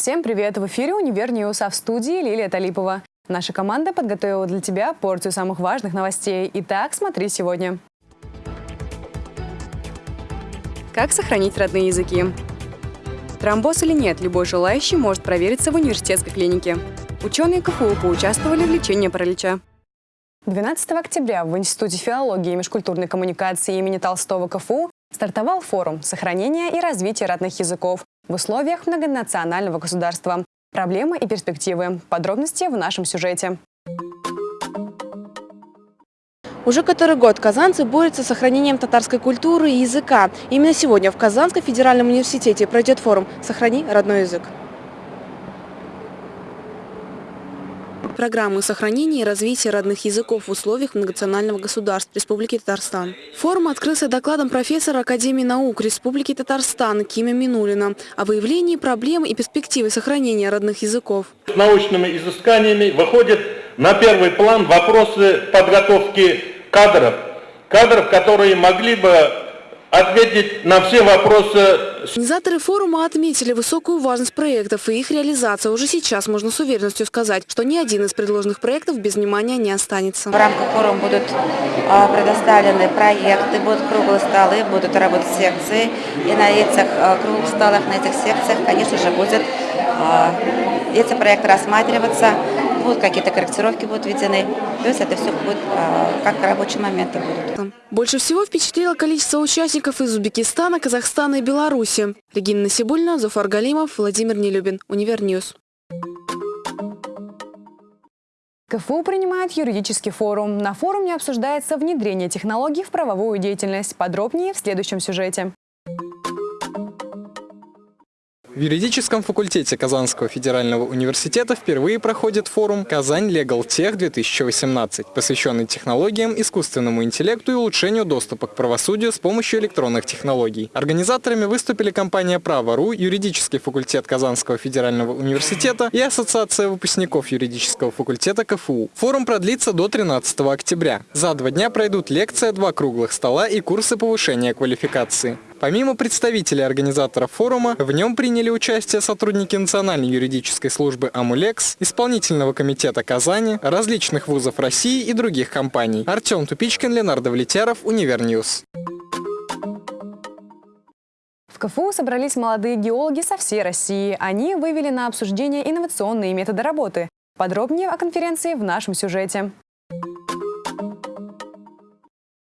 Всем привет! В эфире «Univer News», а в студии Лилия Талипова. Наша команда подготовила для тебя порцию самых важных новостей. Итак, смотри сегодня. Как сохранить родные языки? Тромбоз или нет, любой желающий может провериться в университетской клинике. Ученые КФУ поучаствовали в лечении паралича. 12 октября в Институте филологии и межкультурной коммуникации имени Толстого КФУ стартовал форум «Сохранение и развитие родных языков в условиях многонационального государства. Проблемы и перспективы». Подробности в нашем сюжете. Уже который год казанцы борются с сохранением татарской культуры и языка. Именно сегодня в Казанском федеральном университете пройдет форум «Сохрани родной язык». Программы сохранения и развития родных языков в условиях многонационального государства Республики Татарстан. Форум открылся докладом профессора Академии наук Республики Татарстан Кима Минулина о выявлении проблем и перспективы сохранения родных языков. С научными изысканиями выходят на первый план вопросы подготовки кадров, кадров, которые могли бы ответить на все вопросы. Организаторы форума отметили высокую важность проектов и их реализация. Уже сейчас можно с уверенностью сказать, что ни один из предложенных проектов без внимания не останется. В рамках форума будут а, предоставлены проекты, будут круглые столы, будут работать секции. И на этих а, круглых столах, на этих секциях, конечно же, будет а, эти проекты рассматриваться будут какие-то корректировки будут введены. То есть это все будет а, как рабочие моменты будут. Больше всего впечатлило количество участников из Узбекистана, Казахстана и Беларуси. Регина Насибуллина, Зуфар Галимов, Владимир Нелюбин. Univer News. КФУ принимает юридический форум. На форуме обсуждается внедрение технологий в правовую деятельность. Подробнее в следующем сюжете. В юридическом факультете Казанского федерального университета впервые проходит форум «Казань Legal Tech 2018», посвященный технологиям, искусственному интеллекту и улучшению доступа к правосудию с помощью электронных технологий. Организаторами выступили компания «Право.ру», юридический факультет Казанского федерального университета и Ассоциация выпускников юридического факультета КФУ. Форум продлится до 13 октября. За два дня пройдут лекция, два круглых стола и курсы повышения квалификации. Помимо представителей организаторов форума, в нем приняли участие сотрудники Национальной юридической службы «Амулекс», исполнительного комитета Казани, различных вузов России и других компаний. Артем Тупичкин, Ленардо Влетяров, Универ News. В КФУ собрались молодые геологи со всей России. Они вывели на обсуждение инновационные методы работы. Подробнее о конференции в нашем сюжете.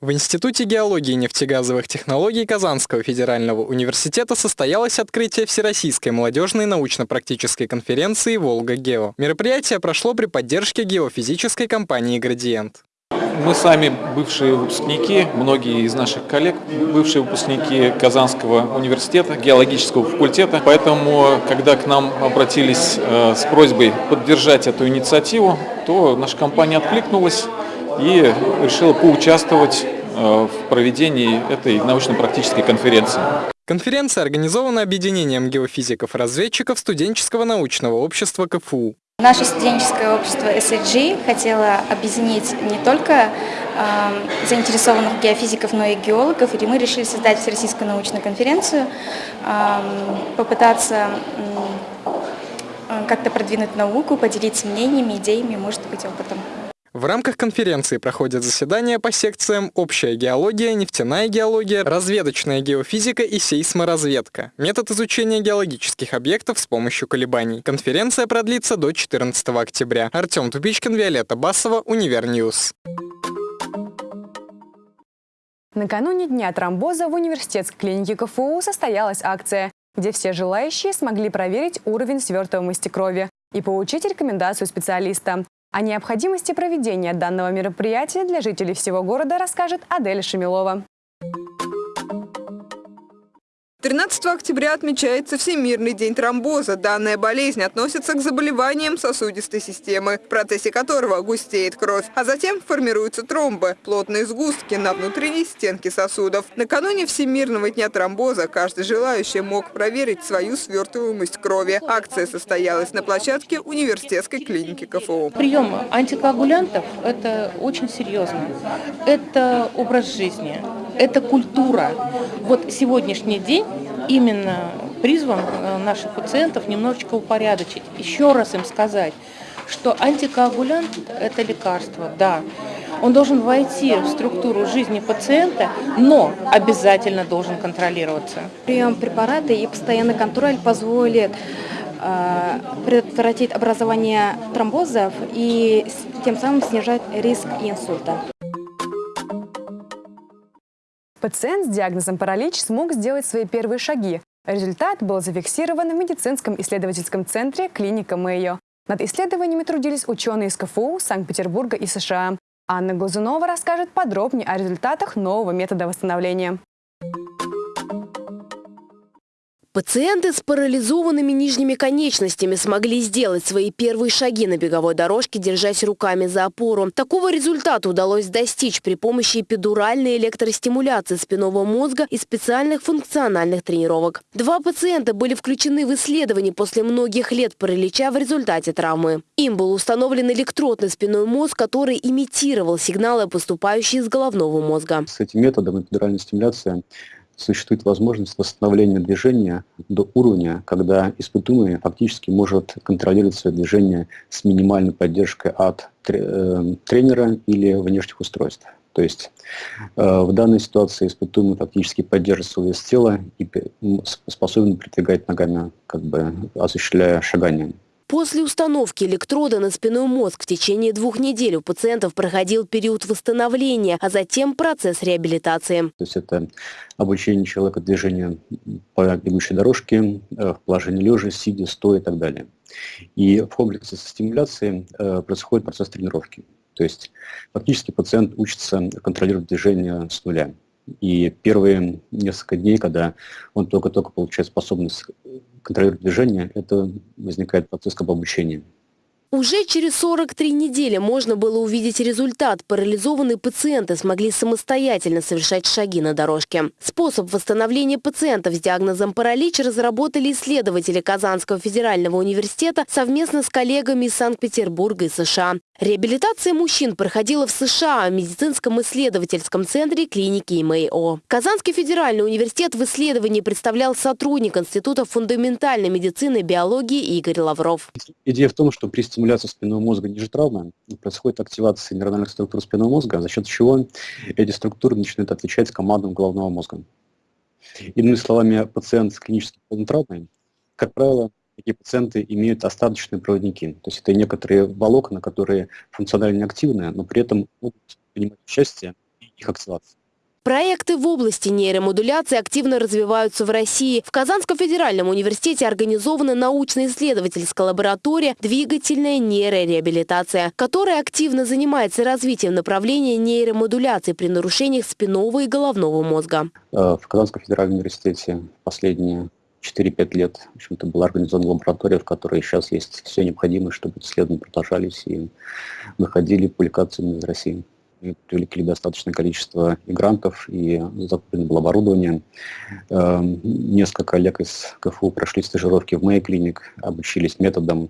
В Институте геологии и нефтегазовых технологий Казанского федерального университета состоялось открытие Всероссийской молодежной научно-практической конференции «Волга-Гео». Мероприятие прошло при поддержке геофизической компании «Градиент». Мы сами бывшие выпускники, многие из наших коллег, бывшие выпускники Казанского университета, геологического факультета. Поэтому, когда к нам обратились э, с просьбой поддержать эту инициативу, то наша компания откликнулась и решила поучаствовать э, в проведении этой научно-практической конференции. Конференция организована объединением геофизиков-разведчиков студенческого научного общества КФУ. Наше студенческое общество SAG хотело объединить не только э, заинтересованных геофизиков, но и геологов, и мы решили создать Всероссийскую научную конференцию, э, попытаться э, как-то продвинуть науку, поделиться мнениями, идеями, может быть, опытом. В рамках конференции проходят заседания по секциям «Общая геология», «Нефтяная геология», «Разведочная геофизика» и «Сейсморазведка». Метод изучения геологических объектов с помощью колебаний. Конференция продлится до 14 октября. Артем Тупичкин, Виолетта Басова, Универ News. Накануне Дня тромбоза в университетской клинике КФУ состоялась акция, где все желающие смогли проверить уровень свертываемости крови и получить рекомендацию специалиста. О необходимости проведения данного мероприятия для жителей всего города расскажет Адель Шамилова. 13 октября отмечается Всемирный день тромбоза. Данная болезнь относится к заболеваниям сосудистой системы, в процессе которого густеет кровь, а затем формируются тромбы – плотные сгустки на внутренней стенке сосудов. Накануне Всемирного дня тромбоза каждый желающий мог проверить свою свертываемость крови. Акция состоялась на площадке университетской клиники КФУ. Прием антикоагулянтов – это очень серьезно. Это образ жизни, это культура. Вот сегодняшний день именно призван э, наших пациентов немножечко упорядочить. Еще раз им сказать, что антикоагулянт – это лекарство, да. Он должен войти в структуру жизни пациента, но обязательно должен контролироваться. Прием препарата и постоянный контроль позволит э, предотвратить образование тромбозов и тем самым снижать риск инсульта. Пациент с диагнозом паралич смог сделать свои первые шаги. Результат был зафиксирован в медицинском исследовательском центре клиника Мэйо. Над исследованиями трудились ученые из КФУ, Санкт-Петербурга и США. Анна Глазунова расскажет подробнее о результатах нового метода восстановления. Пациенты с парализованными нижними конечностями смогли сделать свои первые шаги на беговой дорожке, держась руками за опору. Такого результата удалось достичь при помощи эпидуральной электростимуляции спинного мозга и специальных функциональных тренировок. Два пациента были включены в исследование после многих лет паралича в результате травмы. Им был установлен электродный спинной мозг, который имитировал сигналы, поступающие из головного мозга. С этим методом эпидуральной стимуляции существует возможность восстановления движения до уровня, когда испытуемый фактически может контролировать свое движение с минимальной поддержкой от э, тренера или внешних устройств. То есть э, в данной ситуации испытуемый фактически поддерживает свой вес тела и способен передвигать ногами, как бы осуществляя шагание. После установки электрода на спинной мозг в течение двух недель у пациентов проходил период восстановления, а затем процесс реабилитации. То есть это обучение человека движению по бегущей дорожке, э, в положении лежа, сидя, стоя и так далее. И в комплексе со стимуляцией э, происходит процесс тренировки. То есть фактически пациент учится контролировать движение с нуля. И первые несколько дней, когда он только-только получает способность контролировать движение, это возникает процесс как обучения. Уже через 43 недели можно было увидеть результат. Парализованные пациенты смогли самостоятельно совершать шаги на дорожке. Способ восстановления пациентов с диагнозом паралич разработали исследователи Казанского федерального университета совместно с коллегами из Санкт-Петербурга и США. Реабилитация мужчин проходила в США в медицинском исследовательском центре клиники МАО. Казанский федеральный университет в исследовании представлял сотрудник Института фундаментальной медицины и биологии Игорь Лавров. Идея в том, что при стимуляции спинного мозга ниже травмы происходит активация нейрональных структур спинного мозга, за счет чего эти структуры начинают отвечать командам головного мозга. Иными словами, пациент с клинической травмой, как правило, такие пациенты имеют остаточные проводники. То есть это некоторые волокна, которые функционально активны, но при этом могут принимать участие в их активации. Проекты в области нейромодуляции активно развиваются в России. В Казанском федеральном университете организована научно-исследовательская лаборатория «Двигательная нейрореабилитация», которая активно занимается развитием направления нейромодуляции при нарушениях спинного и головного мозга. Э, в Казанском федеральном университете последние 4-5 лет в общем-то, была организована лаборатория, в которой сейчас есть все необходимое, чтобы исследования продолжались и выходили публикациями из России привлекли достаточное количество и грантов, и закуплено было оборудование. Эм, несколько коллег из КФУ прошли стажировки в Мэй клиник, обучились методам,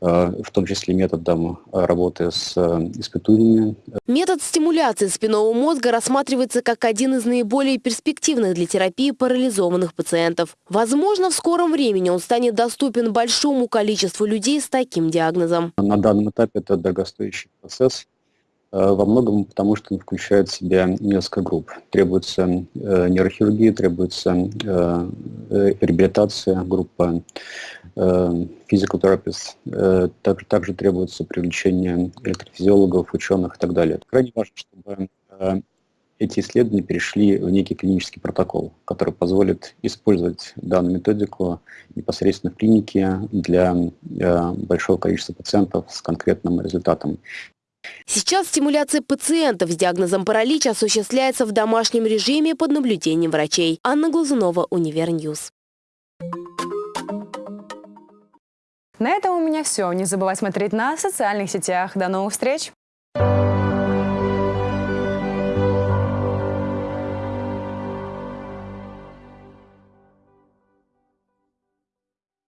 э, в том числе методам работы с э, испытуемыми. Метод стимуляции спинного мозга рассматривается как один из наиболее перспективных для терапии парализованных пациентов. Возможно, в скором времени он станет доступен большому количеству людей с таким диагнозом. На данном этапе это дорогостоящий процесс. Э, во многом потому, что он включает в себя несколько групп. Требуется э, нейрохирургия, требуется э, реабилитация, группа э, также, также требуется привлечение электрофизиологов, ученых и так далее. Крайне важно, чтобы эти исследования перешли в некий клинический протокол, который позволит использовать данную методику непосредственно в клинике для большого количества пациентов с конкретным результатом. Сейчас стимуляция пациентов с диагнозом паралич осуществляется в домашнем режиме под наблюдением врачей. Анна Глазунова, Универ News. На этом у меня все. Не забывай смотреть на социальных сетях. До новых встреч!